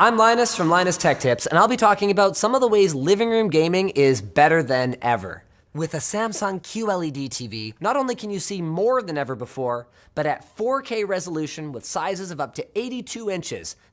I'm Linus from Linus Tech Tips, and I'll be talking about some of the ways living room gaming is better than ever. With a Samsung QLED TV, not only can you see more than ever before, but at 4K resolution with sizes of up to 82 inches, the